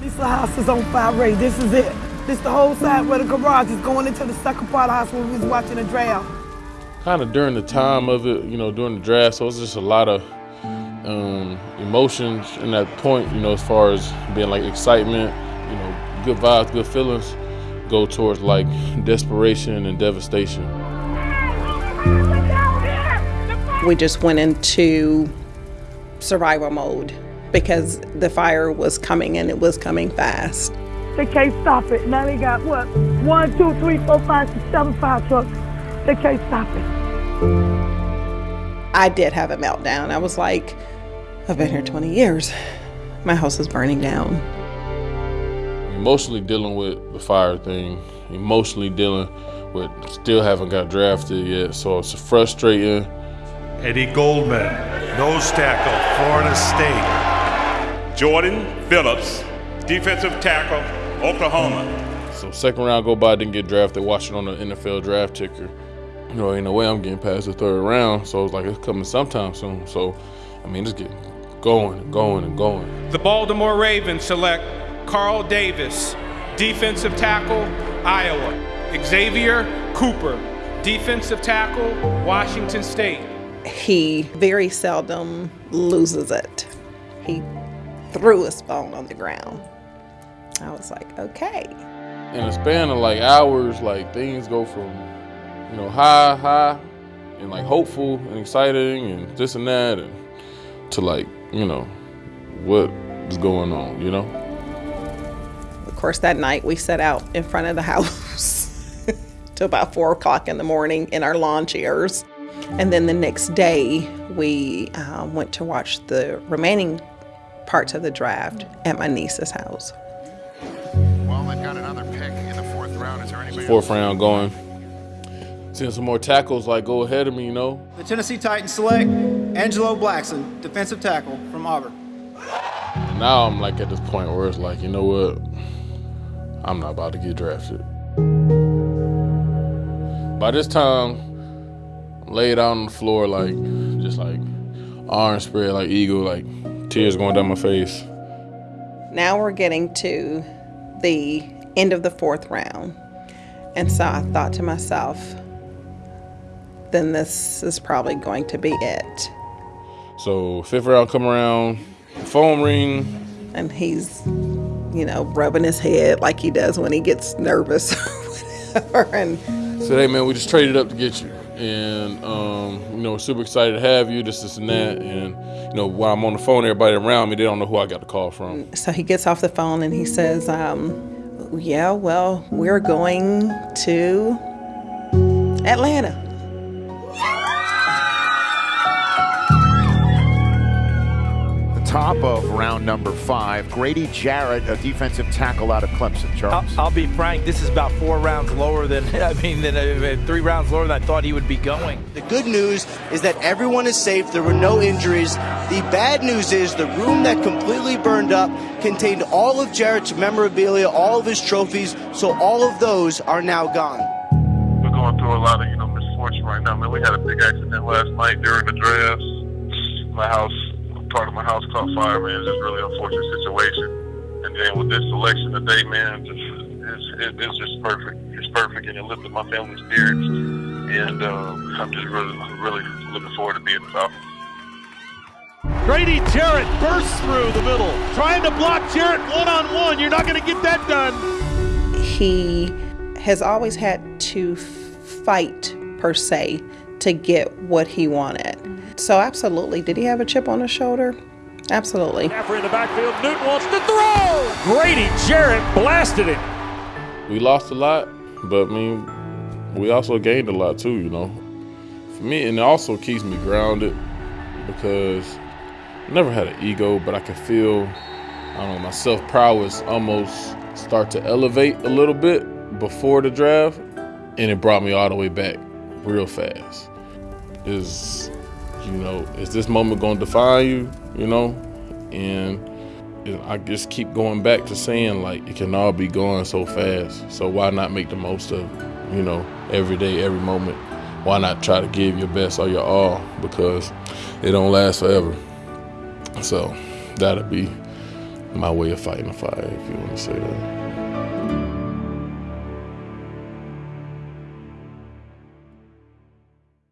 This house is on fire, Ray. This is it. This the whole side where the garage is going into the second part of the house where we was watching the draft. Kind of during the time of it, you know, during the draft, so it's just a lot of um, emotions in that point, you know, as far as being like excitement, you know, good vibes, good feelings, go towards like desperation and devastation. We just went into survival mode because the fire was coming and it was coming fast. They can't stop it. Now they got what? One, two, three, four, five, six, seven fire trucks. They can't stop it. I did have a meltdown. I was like, I've been here 20 years. My house is burning down. Emotionally dealing with the fire thing, emotionally dealing with still haven't got drafted yet, so it's frustrating. Eddie Goldman, nose tackle, Florida State. Jordan Phillips, defensive tackle, Oklahoma. So second round go by, didn't get drafted, watching on the NFL draft ticker. You know, ain't no way I'm getting past the third round, so it's like it's coming sometime soon. So, I mean, just get going and going and going. The Baltimore Ravens select Carl Davis, defensive tackle, Iowa. Xavier Cooper, defensive tackle, Washington State. He very seldom loses it. He threw a phone on the ground. I was like, okay. In a span of like hours, like things go from, you know, high, high, and like hopeful and exciting and this and that, and to like, you know, what is going on, you know? Of course, that night we sat out in front of the house till about four o'clock in the morning in our lawn chairs. And then the next day, we uh, went to watch the remaining parts of the draft at my niece's house. Well, they've got another pick in the fourth round. Is there anybody Fourth round going. Seeing some more tackles like go ahead of me, you know. The Tennessee Titans select Angelo Blackson, defensive tackle from Auburn. Now I'm like at this point where it's like, you know what? I'm not about to get drafted. By this time, laid out on the floor like just like arms spread like eagle, like tears going down my face. Now we're getting to the end of the fourth round. And so I thought to myself, then this is probably going to be it. So fifth round come around, phone ring. And he's, you know, rubbing his head like he does when he gets nervous or whatever. And Said, hey man, we just traded up to get you. And um, you know, super excited to have you, this, this and that. And you know, while I'm on the phone, everybody around me, they don't know who I got the call from. so he gets off the phone and he says, um, yeah, well, we're going to Atlanta. Top of round number five, Grady Jarrett, a defensive tackle out of Clemson. Charles. I'll, I'll be frank. This is about four rounds lower than I mean, than uh, three rounds lower than I thought he would be going. The good news is that everyone is safe. There were no injuries. The bad news is the room that completely burned up contained all of Jarrett's memorabilia, all of his trophies. So all of those are now gone. We're going through a lot of you know misfortune right now. Man, we had a big accident last night during the drafts. My house, part of my house caught fire. Man, it's just a really unfortunate situation. And then with this selection today, man, just, it's, it, it's just perfect. It's perfect, and it lifted my family's spirits. And um, I'm just really, really looking forward to being the Falcons. Grady Jarrett bursts through the middle, trying to block Jarrett one on one. You're not going to get that done. He has always had to fight, per se, to get what he wanted. So, absolutely. Did he have a chip on his shoulder? Absolutely. After in the backfield, Newton wants to throw. Grady Jarrett blasted it. We lost a lot, but I mean, we also gained a lot too, you know. For me, and it also keeps me grounded because I never had an ego, but I can feel, I don't know, my self prowess almost start to elevate a little bit before the draft, and it brought me all the way back real fast. Is, you know, is this moment going to define you, you know? And I just keep going back to saying, like, it can all be going so fast. So why not make the most of, you know, every day, every moment? Why not try to give your best or your all? Because it don't last forever. So that'll be my way of fighting the fire, if you want to say that.